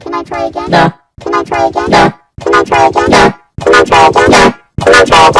Can I try again? No. Can I try again? No. Can I try again? No. Can I try again? No. Can I try again?